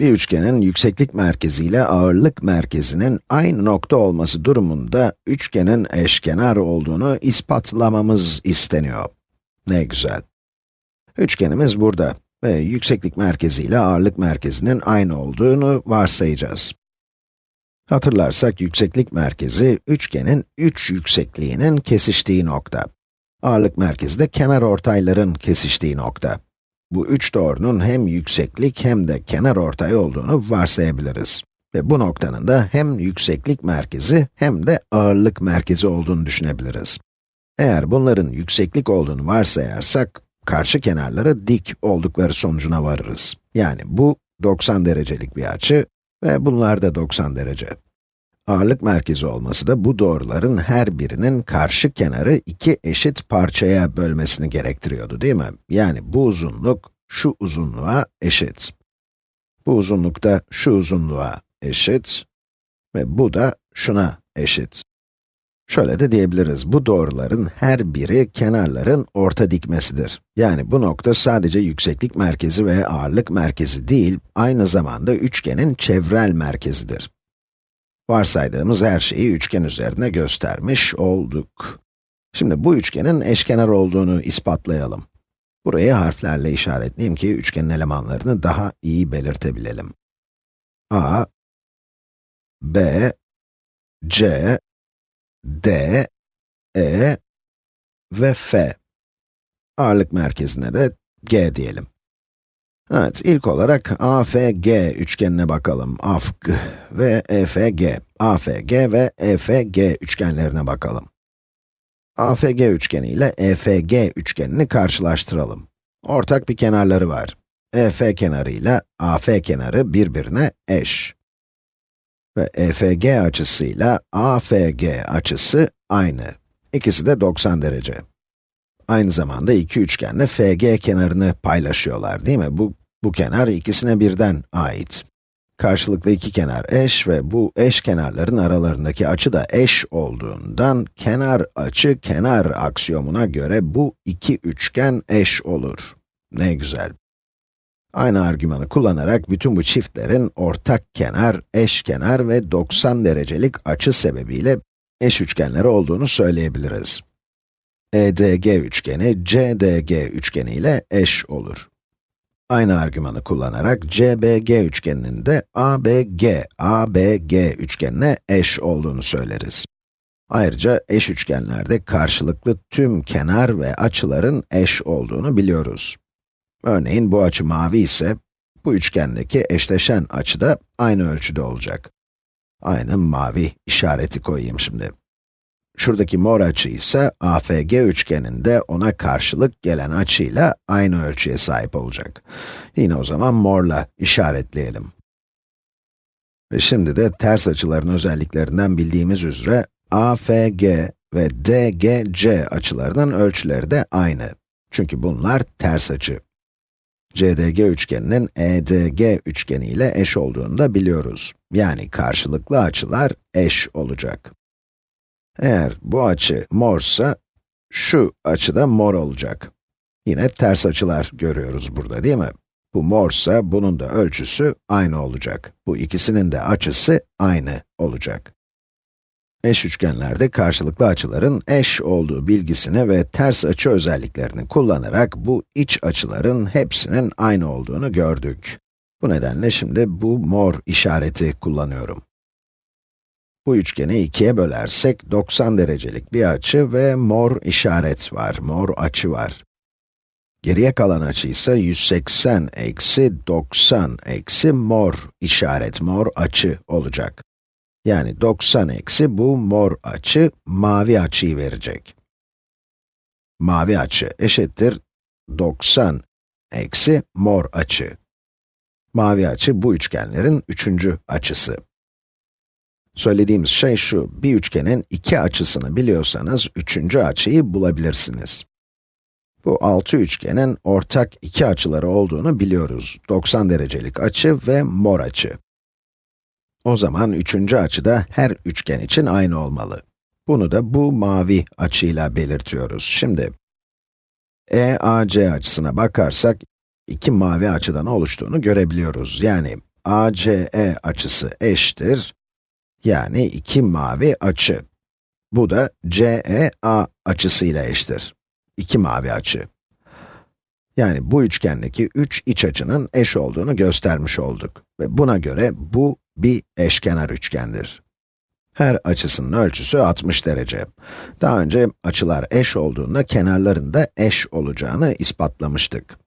Bir üçgenin yükseklik merkezi ile ağırlık merkezinin aynı nokta olması durumunda üçgenin eşkenar olduğunu ispatlamamız isteniyor. Ne güzel. Üçgenimiz burada ve yükseklik merkezi ile ağırlık merkezinin aynı olduğunu varsayacağız. Hatırlarsak yükseklik merkezi, üçgenin üç yüksekliğinin kesiştiği nokta. Ağırlık merkezi de kenar ortayların kesiştiği nokta. Bu üç doğrunun hem yükseklik hem de kenar ortay olduğunu varsayabiliriz. Ve bu noktanın da hem yükseklik merkezi hem de ağırlık merkezi olduğunu düşünebiliriz. Eğer bunların yükseklik olduğunu varsayarsak, karşı kenarları dik oldukları sonucuna varırız. Yani bu 90 derecelik bir açı ve bunlar da 90 derece. Ağırlık merkezi olması da bu doğruların her birinin karşı kenarı iki eşit parçaya bölmesini gerektiriyordu değil mi? Yani bu uzunluk şu uzunluğa eşit. Bu uzunluk da şu uzunluğa eşit ve bu da şuna eşit. Şöyle de diyebiliriz, bu doğruların her biri kenarların orta dikmesidir. Yani bu nokta sadece yükseklik merkezi ve ağırlık merkezi değil, aynı zamanda üçgenin çevrel merkezidir. Varsaydığımız her şeyi üçgen üzerine göstermiş olduk. Şimdi bu üçgenin eşkenar olduğunu ispatlayalım. Burayı harflerle işaretleyeyim ki üçgenin elemanlarını daha iyi belirtebilelim. a, b, c, d, e ve f. Ağırlık merkezine de g diyelim. Evet, ilk olarak AFG üçgenine bakalım. AFG ve EFG. AFG ve EFG üçgenlerine bakalım. AFG üçgeni ile EFG üçgenini karşılaştıralım. Ortak bir kenarları var. EF kenarı ile AF kenarı birbirine eş. Ve EFG açısıyla AFG açısı aynı. İkisi de 90 derece. Aynı zamanda iki üçgenle FG kenarını paylaşıyorlar değil mi? Bu, bu kenar ikisine birden ait. Karşılıklı iki kenar eş ve bu eş kenarların aralarındaki açı da eş olduğundan kenar açı kenar aksiyomuna göre bu iki üçgen eş olur. Ne güzel. Aynı argümanı kullanarak bütün bu çiftlerin ortak kenar, eş kenar ve 90 derecelik açı sebebiyle eş üçgenleri olduğunu söyleyebiliriz. EDG üçgeni, CDG üçgeni ile eş olur. Aynı argümanı kullanarak CBG üçgeninin de ABG, ABG üçgenine eş olduğunu söyleriz. Ayrıca eş üçgenlerde karşılıklı tüm kenar ve açıların eş olduğunu biliyoruz. Örneğin bu açı mavi ise, bu üçgendeki eşleşen açı da aynı ölçüde olacak. Aynı mavi işareti koyayım şimdi. Şuradaki mor açı ise AFG üçgeninde ona karşılık gelen açıyla aynı ölçüye sahip olacak. Yine o zaman morla işaretleyelim. Ve şimdi de ters açıların özelliklerinden bildiğimiz üzere AFG ve DGC açılarının ölçüleri de aynı. Çünkü bunlar ters açı. CDG üçgeninin EDG üçgeni ile eş olduğunu da biliyoruz. Yani karşılıklı açılar eş olacak. Eğer bu açı morsa, şu açı da mor olacak. Yine ters açılar görüyoruz burada değil mi? Bu morsa, bunun da ölçüsü aynı olacak. Bu ikisinin de açısı aynı olacak. Eş üçgenlerde karşılıklı açıların eş olduğu bilgisini ve ters açı özelliklerini kullanarak bu iç açıların hepsinin aynı olduğunu gördük. Bu nedenle şimdi bu mor işareti kullanıyorum. Bu üçgeni ikiye bölersek 90 derecelik bir açı ve mor işaret var, mor açı var. Geriye kalan açı ise 180 eksi 90 eksi mor işaret, mor açı olacak. Yani 90 eksi bu mor açı, mavi açıyı verecek. Mavi açı eşittir 90 eksi mor açı. Mavi açı bu üçgenlerin üçüncü açısı. Söylediğimiz şey şu, bir üçgenin iki açısını biliyorsanız üçüncü açıyı bulabilirsiniz. Bu altı üçgenin ortak iki açıları olduğunu biliyoruz. 90 derecelik açı ve mor açı. O zaman üçüncü açı da her üçgen için aynı olmalı. Bunu da bu mavi açıyla belirtiyoruz. Şimdi, EAC açısına bakarsak, iki mavi açıdan oluştuğunu görebiliyoruz. Yani, ACE açısı eşittir, yani iki mavi açı. Bu da CEA açısıyla eşittir. İki mavi açı. Yani bu üçgendeki üç iç açının eş olduğunu göstermiş olduk. Ve buna göre bu bir eşkenar üçgendir. Her açısının ölçüsü 60 derece. Daha önce açılar eş olduğunda kenarların da eş olacağını ispatlamıştık.